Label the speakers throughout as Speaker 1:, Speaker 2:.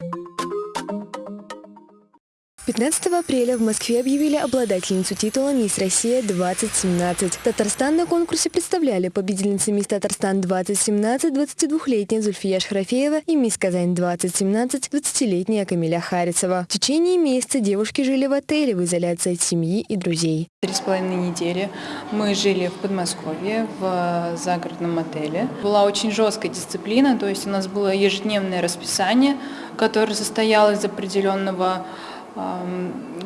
Speaker 1: Thank you. 15 апреля в Москве объявили обладательницу титула «Мисс Россия-2017». Татарстан на конкурсе представляли победительницы «Мисс Татарстан-2017» 22-летняя Зульфия Шарафеева и «Мисс Казань-2017» 20-летняя Камиля Харицева. В течение месяца девушки жили в отеле в изоляции от семьи и друзей.
Speaker 2: Три с половиной недели мы жили в Подмосковье, в загородном отеле. Была очень жесткая дисциплина, то есть у нас было ежедневное расписание, которое состояло из определенного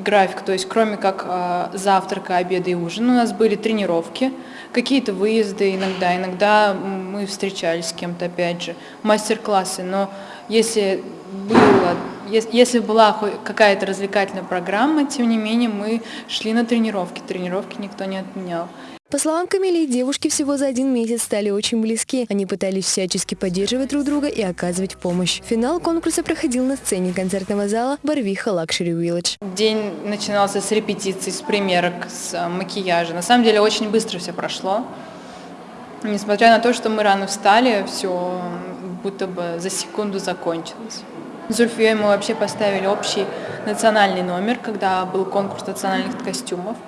Speaker 2: график, то есть кроме как э, завтрака, обеда и ужина, у нас были тренировки, какие-то выезды иногда, иногда мы встречались с кем-то, опять же, мастер-классы, но если было, если была какая-то развлекательная программа, тем не менее мы шли на тренировки, тренировки никто не отменял.
Speaker 1: По словам Камилии, девушки всего за один месяц стали очень близки. Они пытались всячески поддерживать друг друга и оказывать помощь. Финал конкурса проходил на сцене концертного зала Барвиха Luxury Village.
Speaker 2: День начинался с репетиций, с примерок, с э, макияжа. На самом деле очень быстро все прошло. Несмотря на то, что мы рано встали, все будто бы за секунду закончилось. С Зульфией мы вообще поставили общий национальный номер, когда был конкурс национальных костюмов.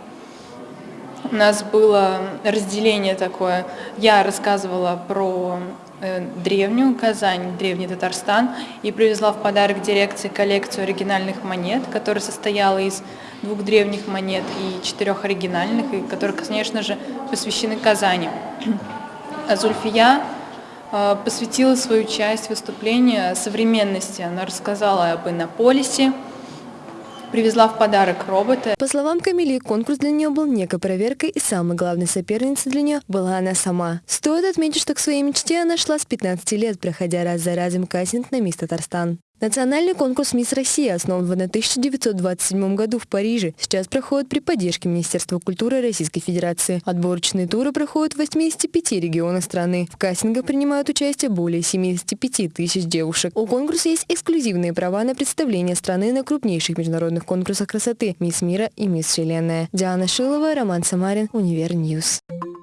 Speaker 2: У нас было разделение такое. Я рассказывала про э, древнюю Казань, древний Татарстан, и привезла в подарок дирекции коллекцию оригинальных монет, которая состояла из двух древних монет и четырех оригинальных, и которые, конечно же, посвящены Казани. А посвятила свою часть выступления современности. Она рассказала об иннополисе, привезла в подарок робота.
Speaker 1: По словам Камили, конкурс для нее был некой проверкой, и самой главной соперницей для нее была она сама. Стоит отметить, что к своей мечте она шла с 15 лет, проходя раз за разом кастинг на мисс Татарстан. Национальный конкурс «Мисс Россия» основан в 1927 году в Париже. Сейчас проходит при поддержке Министерства культуры Российской Федерации. Отборочные туры проходят в 85 регионах страны. В кастингах принимают участие более 75 тысяч девушек. У конкурса есть эксклюзивные права на представление страны на крупнейших международных конкурсах красоты «Мисс Мира» и «Мисс Вселенная». Диана Шилова, Роман Самарин, Univer News. News.